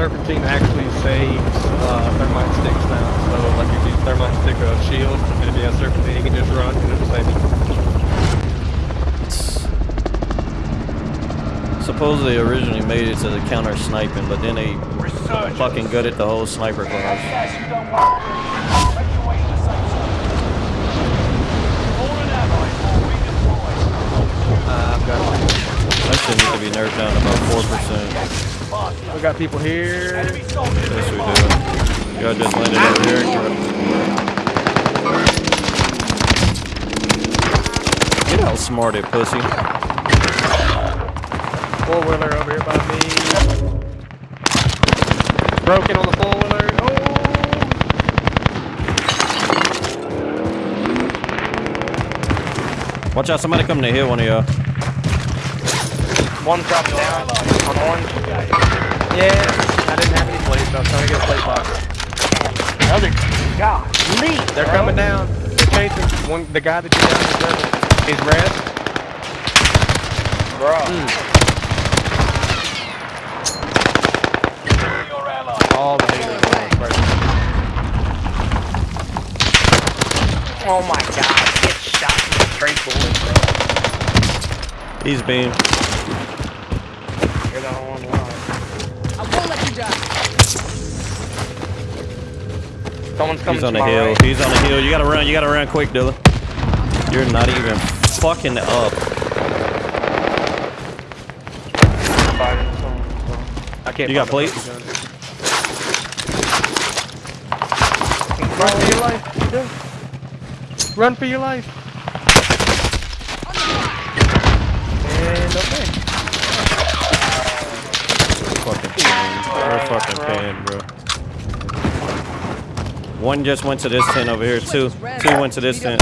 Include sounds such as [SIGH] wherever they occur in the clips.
serpentine actually saves uh, thermite sticks now. So like if you use thermite stick or a shield, and if you have serpentine, you can just run and it'll save you. Supposedly originally made it to the counter sniping, but then they fucking good at the whole sniper class. Uh, I've got That shit needs to be nerfed down about 4%. we got people here. Yes, we do. Y'all just landed over here. Get out smarted, pussy. Four wheeler over here by me. Broken on the four wheeler. Oh. Watch out, somebody coming to hit one of y'all. One dropped down on orange. Yeah, I didn't have any plates. I was trying to get a plate box. Another. Golly. They're bro. coming down. They're chasing one. The guy that you down is red. He's red. Bro. Hmm. All the haters are on. Oh my god. Get shot with straight bullets, bro. He's beam. You're the only one alive. I won't let you die. Someone's coming He's on to the my hill. right. He's on the hill. You gotta run. You gotta run quick, Dilla. You're not even fucking up. Fighting someone, so. I can't. You got find plates? Run for your life. Run for your life. And okay. Fucking pain. We're fucking pain, bro. One just went to this tent over here. Two. Two went to this tent.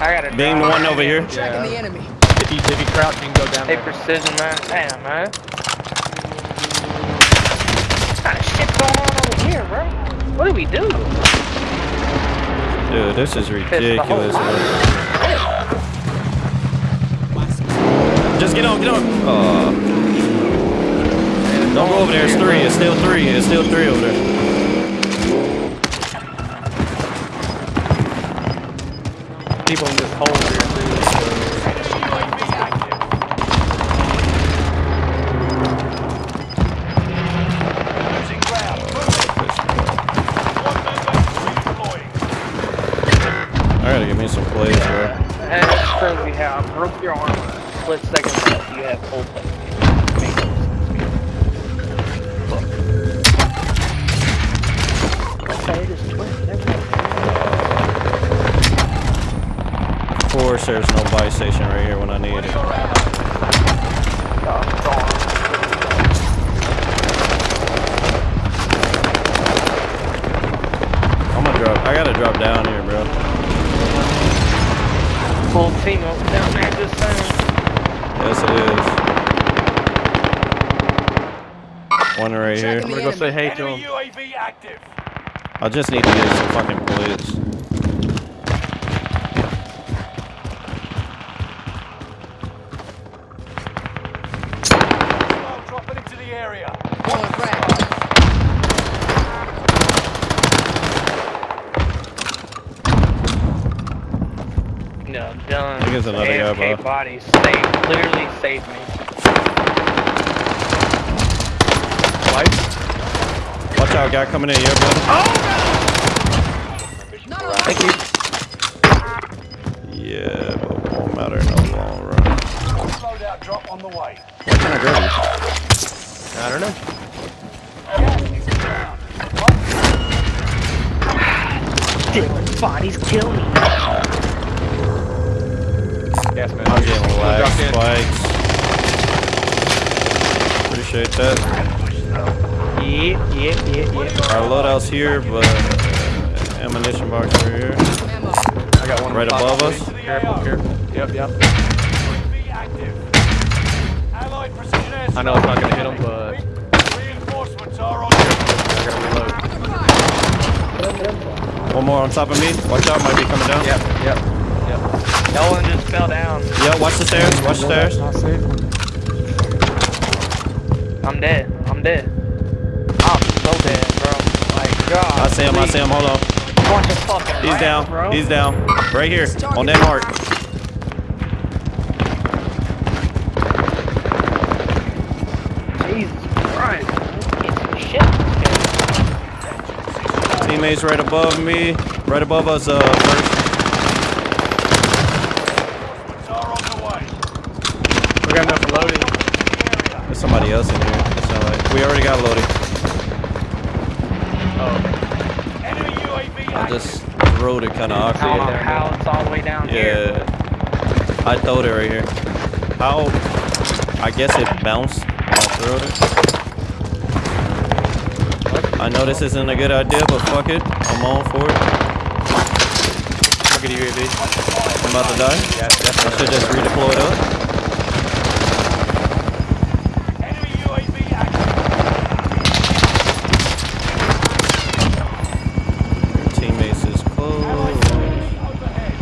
I got it. Beam drop. one over here. Tracking the enemy. If you if you crouch, you can go down. Hey, there. precision, man. Damn, man. What kind of shit going on over here, bro? What do we do? Dude, this is ridiculous, Just get on, get on. Uh, don't go over there. It's three. It's still three. It's still three over there. People in this hole here. too. I gotta give me some plays, bro. And it's crazy how I broke your arm. Split second you have full play. Course, there's no buy station right here when I need it. Oh, it's gone. I'm gonna drop. I gotta drop down here, bro. Full team up down there just saying. Yes, it is. One right here. I'm gonna go say hey to him. I just need to get some fucking plays. Well, dropping into the area. Throwing frag. No, done. I another guy, AFK bro. body saved, clearly saved me. Life. Watch out, guy coming in here, brother. Not allowed. Thank you. Yeah, but it won't matter in the long run. Loadout drop on the way. Why can't I? I don't know. Dylan, bodies kill me. Gas man. I'm getting lag spikes. Appreciate that. Yeah, yeah, yeah, yeah. Our loadout's here, but uh, ammunition box over here. I got one Right above us. Careful, careful. Yep, yep. UAV active. Allied precision air I know it's not gonna hit him, but Reinforcements are on. I gotta reload. One more on top of me. Watch out, might be coming down. Yep, yep, yep. No one just fell down. Yeah, watch the stairs. Watch the stairs. Not safe. I'm dead. I'm dead. so dead, bro. My God. I see him. I see him. Hold on. Bunch of fucking He's rats, down. bro. He's down. Right here on that mark. Jesus Christ. Get some shit. Teammates right above me. Right above us. Uh, first. Reinforcements are on the way. We got enough loading. There's somebody else in here. It sound like we already got loaded. Oh, Enemy UAV I just rode it kind of How, awkward. how it's all the way down here. Yeah. I throwed it right here. How? I guess it bounced when I threw it. I know this isn't a good idea, but fuck it. I'm on for it. look at UAV. I'm about to die. Yeah, I should just redeploy it up. Enemy UAV active. Your teammates is close. Overhead.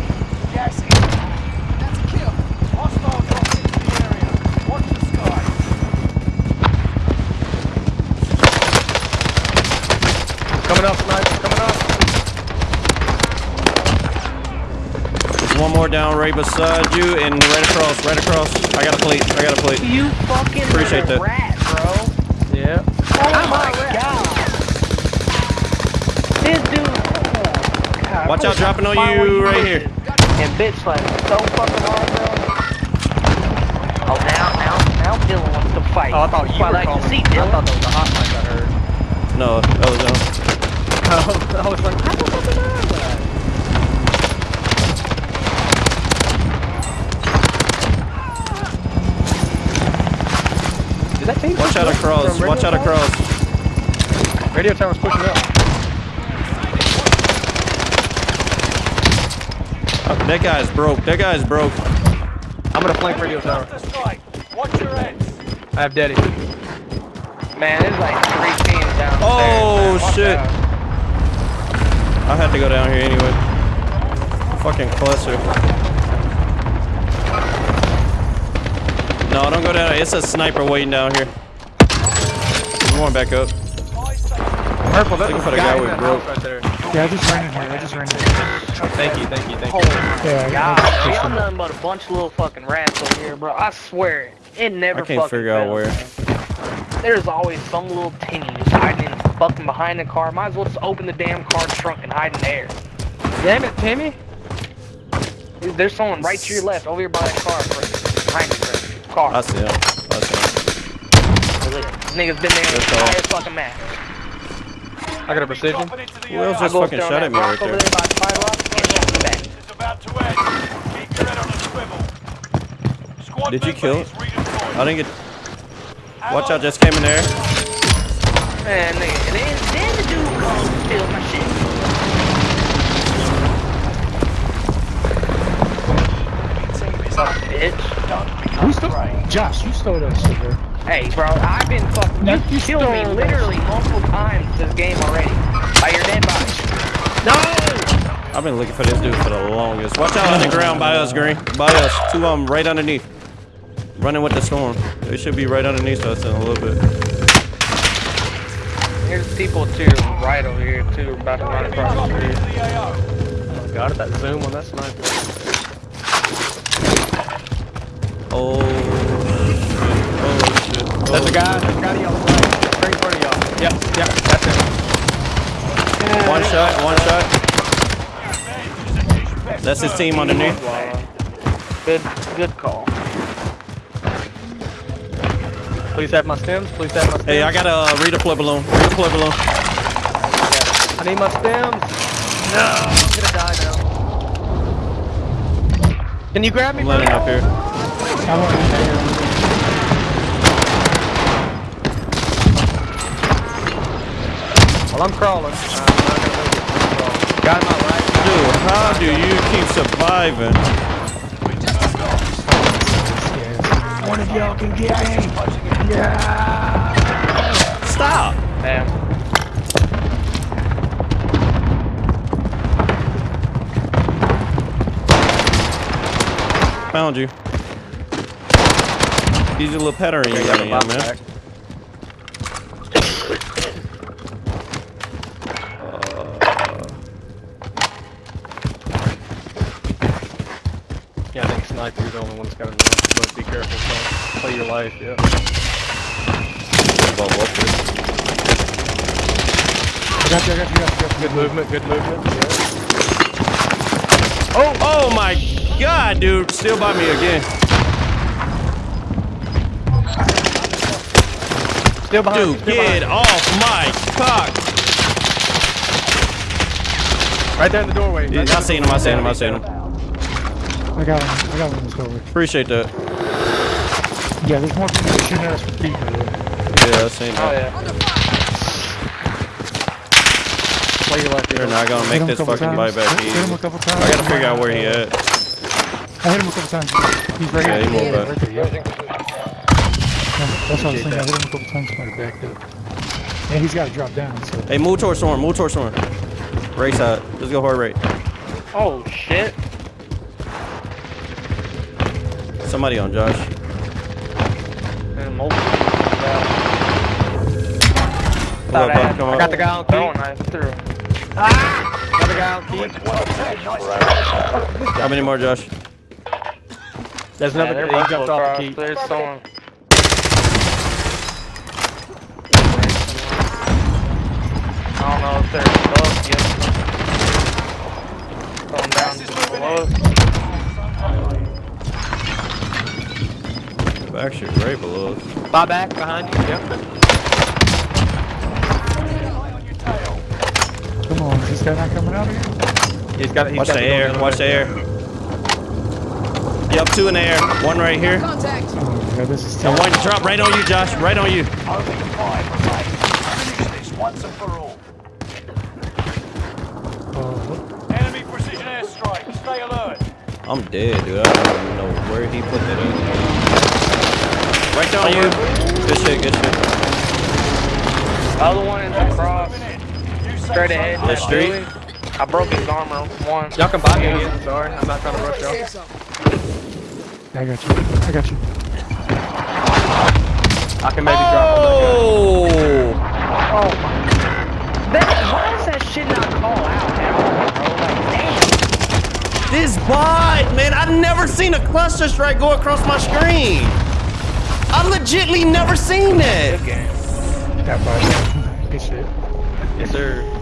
Gas in. That's a kill. Hostile dropping into the area. Watch the sky. Coming up, sniper. Coming up. There's one more down right beside you and right across, right across. I got a plate. I got a plate. You fucking Appreciate that. rat, bro. Yeah. Oh my god. This dude. Oh, God, Watch out, dropping on could find where you right here. And bitch like so fucking hard, bro. Oh, now, now, now Dylan wants to fight. Oh, I thought you Well, were I like calling. to see I thought that was a hot mic I heard. No, that was um. [LAUGHS] I was like, how the fuck am I that? Is that team Watch pushing out up across. Watch out radio tower? across. Radio tower's pushing up. Oh, that guy's broke. That guy's broke. I'm gonna flank radio tower. Cluster. Watch your heads. I have Daddy. Man, there's like three teams downstairs. Oh, shit. out. I had to go down here anyway. Fucking cluster. No, don't go down. It's a sniper waiting down here. I'm going back up. Purple, that's Looking for the guy guy in we broke. right there. Yeah, I just ran in here. I just ran in here. Thank you, thank you, thank you. my Yeah, I- god, I y'all nothing but a bunch of little fucking rats over here, bro. I swear, it It never I can't fucking figure out fails, where. man. There's always some little tinny just hiding in fucking behind the car. Might as well just open the damn car trunk and hide in there. Damn it, Timmy. There's someone right to your left over here by that car, bro. Behind you, bro. Car. I see. I see him. This nigga's been there the entire fucking match. I got a precision. Dropping into the Who else just I go fucking shot at me rock right over there? there by the fire rock and shot me back. It's about to end. Keep your head on a swivel. Squad Did you kill it? I didn't get. Watch out! Just came in there. Man, nigga, then, then the dude comes and steals my shit. Fuck, bitch. You stole, Josh, you stole that shit, bro. Hey, bro, I've been fucking. No, You you killed me stole literally multiple times this game already. By your dead body. No! I've been looking for this dude for the longest. Watch out on the ground by us, Green. By us. Two of them right underneath. Running with the storm. They should be right underneath us in a little bit. There's people too, right over here, too, about to run across the dropping street. into the AO. Oh, God, that zoom on that sniper. Oh That's a guy. That's a guy to y'all's right. Right in front of y'all. Yep, yep, that's him. One shot, one shot. That's his team underneath. Good, good call. Please have my stims. Please have my stims. Hey, I got a uh, redeploy balloon. Redeploy balloon. I need my stims. No, I'm gonna die now. Can you grab me, I'm buddy? landing up here. Well, I'm crawling. Uh, I'm not gonna make it. I'm crawling. Guy in my right. Dude, how do you keep surviving? One of y'all can get me. Yeah. Stop! Damn. Found you. Easy little pattern you got in here, man. Yeah, I think sniper's the only one that's got a knife, but be careful, son. Play your life, yeah. Well, well, I got you, I got you, I got you. I got. Good movement, good movement. Yeah. Oh, oh my god, dude. Still by me again. Still behind you, Dude, still get behind off my cock. Right there in the doorway. right Yeah, I seen him, I seen him, I seen him. I got one, I got one in this doorway. Appreciate that. Yeah, there's more people shooting at us with people. Yeah. I seen Oh yeah. Play your life, They're not gonna make this fucking times. buyback Hit hit him a couple times. I gotta figure out where he at. I hit him a couple times. He's right Yeah, here. he moved back. Right there, yeah. Yeah, That's what I was thinking. I hit him a couple times. Might have backed up. And he's got to drop down. So Hey, move towards storm, move towards storm. Race side. Let's go hard rate. Oh shit. Somebody on Josh. And mobile. Come on, bud, come I got the guy on Throwing key. knife through. Got the guy on key. Oh, ah! How many more, Josh? There's another they're guy. He jumped off the key. There's someone. I don't know if they're above yet. Going down below. Actually, right below us. Buy back behind you. Yep. come on, is this guy not coming out here? He's got. He's Watch got the air, watch the air. Yep, two in the air. One right here. Oh, yeah, this is And terrible. one drop right on you, Josh. Right on you. Only five remain. Finish this once and for all. Oh, Enemy precision airstrike. Stay alert. I'm dead, dude. I don't even know where he put that at. Right there on you. Good shit, good shit. Other one is across. Straight ahead. The street? I broke his armor. One. Y'all can buy me again. Sorry, I'm not trying to rush y'all. I got you. I got you. I can maybe drop him. Oh! oh that, why does that shit not call out at bro? Like, damn. This bot, man. I've never seen a cluster strike go across my screen. I legitly never seen that. Good game. That buyback. [LAUGHS] Good shit. Yes, sir.